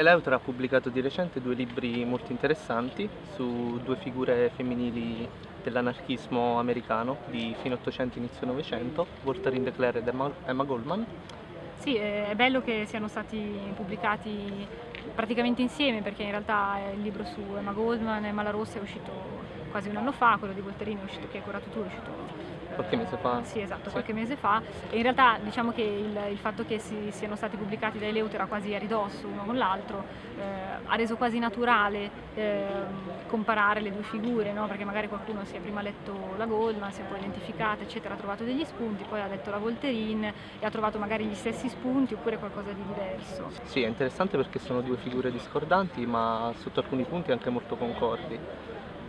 Eleuter ha pubblicato di recente due libri molto interessanti su due figure femminili dell'anarchismo americano di fine Ottocento inizio Novecento, Voltaire de Cleyre ed Emma Goldman. Sì, è bello che siano stati pubblicati praticamente insieme perché in realtà il libro su Emma Goldman e Emma Rossa è uscito quasi un anno fa, quello di Volterino è uscito, che hai curato tu, è uscito qualche mese fa. Sì, esatto, sì. qualche mese fa. E in realtà diciamo che il, il fatto che si, siano stati pubblicati dai Leutera quasi a ridosso uno con l'altro eh, ha reso quasi naturale eh, comparare le due figure, no? perché magari qualcuno si è prima letto la Goldman, si è poi identificata, eccetera, ha trovato degli spunti, poi ha letto la Volterine e ha trovato magari gli stessi spunti oppure qualcosa di diverso. Sì, è interessante perché sono due figure discordanti ma sotto alcuni punti anche molto concordi.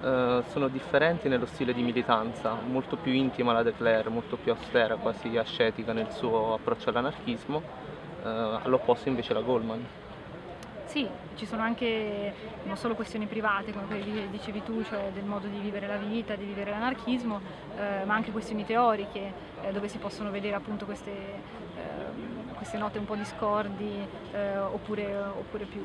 Uh, sono differenti nello stile di militanza, molto più intima la De Clare, molto più austera, quasi ascetica nel suo approccio all'anarchismo, uh, all'opposto invece la Goldman. Sì, ci sono anche non solo questioni private, come quelle che dicevi tu, cioè del modo di vivere la vita, di vivere l'anarchismo, eh, ma anche questioni teoriche, eh, dove si possono vedere appunto queste, eh, queste note un po' discordi eh, oppure, oppure più,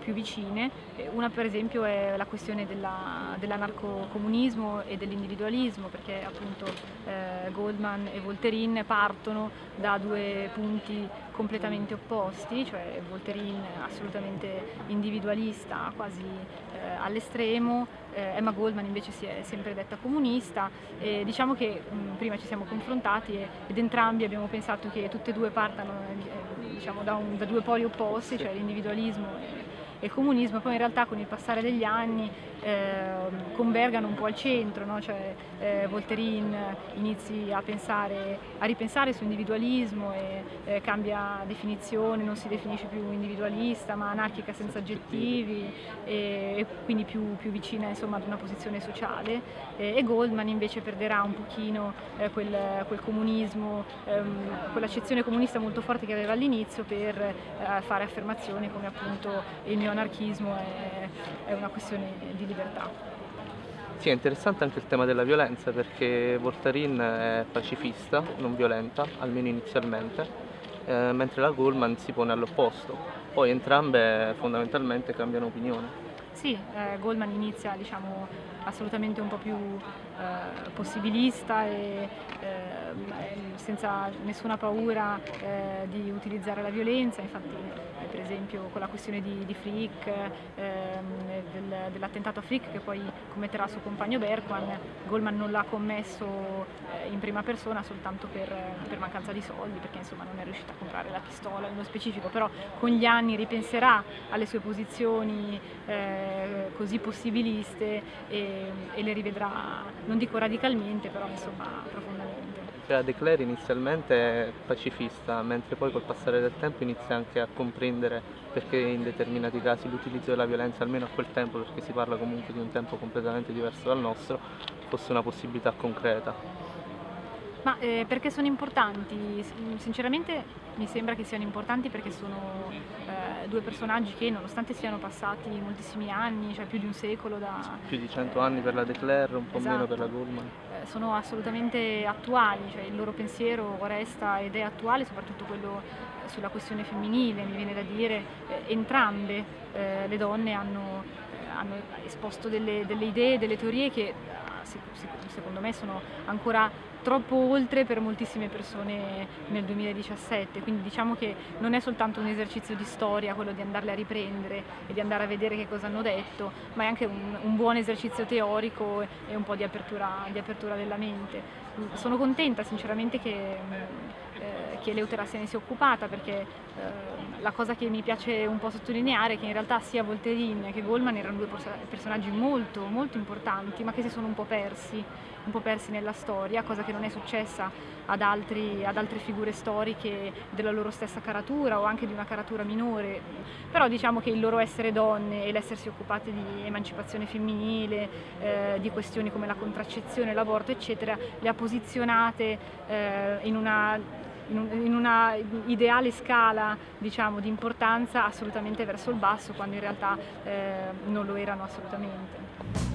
più, vicine. Una per esempio è la questione dell'anarcocomunismo dell e dell'individualismo, perché appunto eh, Goldman e Volterin partono da due punti completamente opposti, cioè Volterin assolutamente individualista, quasi eh, all'estremo, eh, Emma Goldman invece si è sempre detta comunista e diciamo che mh, prima ci siamo confrontati e, ed entrambi abbiamo pensato che tutte e due partano eh, diciamo, da, un, da, due poli opposti, cioè l'individualismo e, e il comunismo, poi in realtà con il passare degli anni eh, convergano un po' al centro, no? cioè eh, Volterin inizi a, pensare, a ripensare su individualismo e eh, cambia definizione, non si definisce più individualista ma anarchica senza aggettivi e, e quindi più, più vicina insomma, ad una posizione sociale e Goldman invece perderà un pochino eh, quel, quel, comunismo, ehm, quell'accezione comunista molto forte che aveva all'inizio per eh, fare affermazioni come appunto il neoanarchismo è, è una questione di libertà. Sì, è interessante anche il tema della violenza perché Voltarin è pacifista, non violenta, almeno inizialmente, eh, mentre la Goldman si pone all'opposto. Poi entrambe fondamentalmente cambiano opinione. Sì, eh, Goldman inizia diciamo, assolutamente un po' più eh, possibilista e eh, senza nessuna paura eh, di utilizzare la violenza, infatti eh, per esempio con la questione di, di Frick, ehm, del, dell'attentato a Frick che poi commetterà il suo compagno Berkman, Goldman non l'ha commesso eh, in prima persona soltanto per, per, mancanza di soldi, perché insomma non è riuscita a comprare la pistola nello specifico, però con gli anni ripenserà alle sue posizioni eh, così possibiliste e, e le rivedrà, non dico radicalmente, però insomma profondamente. Cioè, De Clare inizialmente è pacifista, mentre poi col passare del tempo inizia anche a comprendere perché in determinati casi l'utilizzo della violenza, almeno a quel tempo, perché si parla comunque di un tempo completamente diverso dal nostro, fosse una possibilità concreta. Ma eh, perché sono importanti? Sinceramente mi sembra che siano importanti perché sono eh, due personaggi che nonostante siano passati moltissimi anni, cioè più di un secolo da... Più di cento eh, anni per la De Clare, un po' esatto, meno per la Goldman. Eh, sono assolutamente attuali, cioè il loro pensiero resta ed è attuale, soprattutto quello eh, sulla questione femminile, mi viene da dire, eh, entrambe le donne hanno, hanno esposto delle, delle idee, delle teorie che secondo me sono ancora troppo oltre per moltissime persone nel 2017, quindi diciamo che non è soltanto un esercizio di storia quello di andarle a riprendere e di andare a vedere che cosa hanno detto, ma è anche un, un buon esercizio teorico e un po' di apertura, di apertura della mente. Sono contenta sinceramente che, eh, che Leutera se ne sia occupata perché eh, la cosa che mi piace un po' sottolineare è che in realtà sia Volterin che Goldman erano due personaggi molto, molto importanti ma che si sono un po' persi, un po' persi nella storia, cosa che che non è successa ad, altri, ad, altre figure storiche della loro stessa caratura o anche di una caratura minore, però diciamo che il loro essere donne e l'essersi occupate di emancipazione femminile, eh, di questioni come la contraccezione, l'aborto eccetera, le ha posizionate eh, in una in, una ideale scala diciamo, di importanza assolutamente verso il basso quando in realtà eh, non lo erano assolutamente.